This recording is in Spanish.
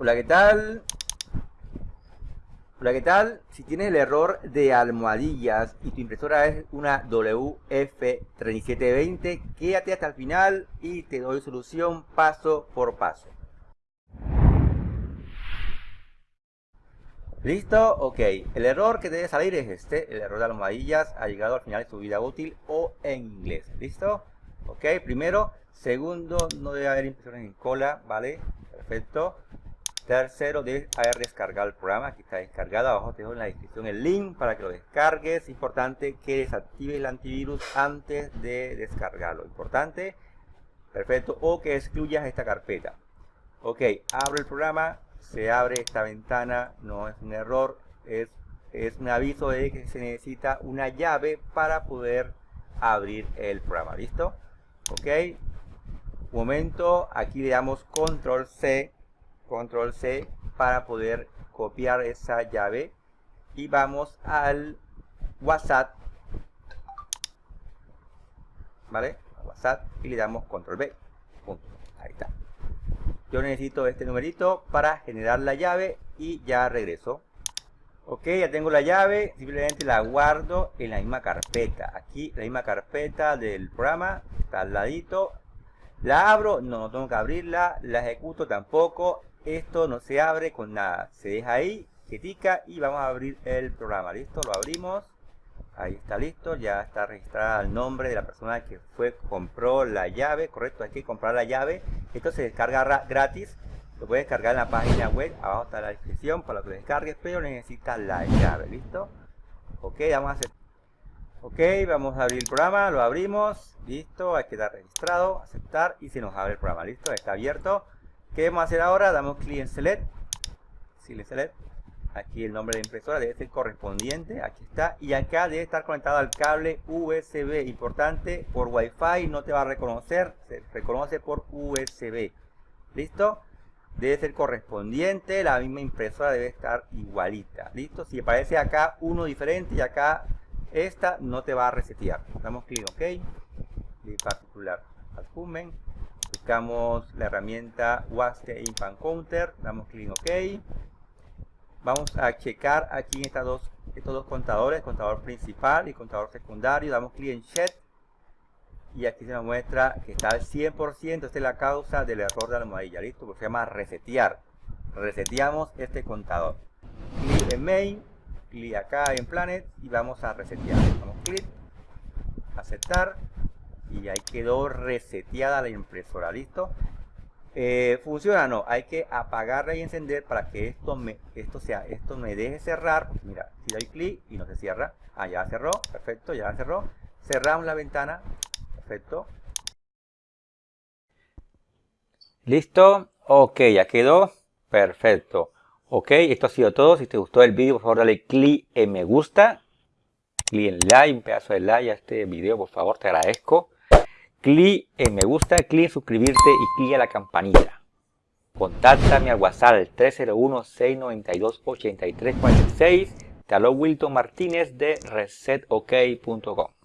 Hola, ¿qué tal? Hola, ¿qué tal? Si tienes el error de almohadillas y tu impresora es una WF3720, quédate hasta el final y te doy solución paso por paso. ¿Listo? Ok. El error que debe salir es este. El error de almohadillas ha llegado al final de su vida útil o en inglés. ¿Listo? Ok. Primero. Segundo, no debe haber impresiones en cola. ¿Vale? Perfecto. Tercero, de haber descargado el programa. Aquí está descargado. Abajo te dejo en la descripción el link para que lo descargues. Importante que desactives el antivirus antes de descargarlo. Importante. Perfecto. O que excluyas esta carpeta. Ok. Abre el programa. Se abre esta ventana. No es un error. Es, es un aviso de que se necesita una llave para poder abrir el programa. ¿Listo? Ok. Un momento. Aquí le damos control C control C para poder copiar esa llave. Y vamos al WhatsApp. ¿vale? WhatsApp y le damos control B. Ahí está. Yo necesito este numerito para generar la llave y ya regreso. Ok ya tengo la llave. Simplemente la guardo en la misma carpeta. Aquí la misma carpeta del programa. Está al ladito. La abro. No, no tengo que abrirla. La ejecuto tampoco esto no se abre con nada. Se deja ahí quietica y vamos a abrir el programa. Listo lo abrimos. Ahí está listo ya está registrada el nombre de la persona que fue compró la llave correcto hay que comprar la llave. Esto se descarga gratis lo puedes descargar en la página web abajo está la descripción para que lo descargues pero necesitas la llave listo ok vamos a hacer ok vamos a abrir el programa lo abrimos listo hay que dar registrado aceptar y se nos abre el programa listo está abierto ¿Qué vamos a hacer ahora? Damos clic en Select. Select, Select. Aquí el nombre de impresora debe ser correspondiente. Aquí está. Y acá debe estar conectado al cable USB. Importante, por Wi-Fi no te va a reconocer. Se reconoce por USB. ¿Listo? Debe ser correspondiente. La misma impresora debe estar igualita. ¿Listo? Si aparece acá uno diferente y acá esta no te va a resetear. Damos clic OK. De particular al buscamos la herramienta Waste Impact Counter, damos clic en OK. Vamos a checar aquí en estas dos, estos dos contadores, contador principal y contador secundario, damos clic en Check y aquí se nos muestra que está al 100%, esta es la causa del error de la almohadilla, listo, porque se llama resetear. Reseteamos este contador. Clic en Main, clic acá en Planet y vamos a resetear. Damos clic, aceptar y ahí quedó reseteada la impresora, ¿listo? Eh, funciona no, hay que apagarla y encender para que esto me, esto sea, esto me deje cerrar, mira, si doy clic y no se cierra, ah, ya cerró, perfecto, ya cerró, cerramos la ventana, perfecto, listo, ok, ya quedó, perfecto, ok, esto ha sido todo, si te gustó el vídeo por favor dale clic en me gusta, clic en like, un pedazo de like a este video por favor, te agradezco, clic en me gusta, clic en suscribirte y clic a la campanita. Contáctame al WhatsApp 301-692-8346. Te Wilton Martínez de resetok.com.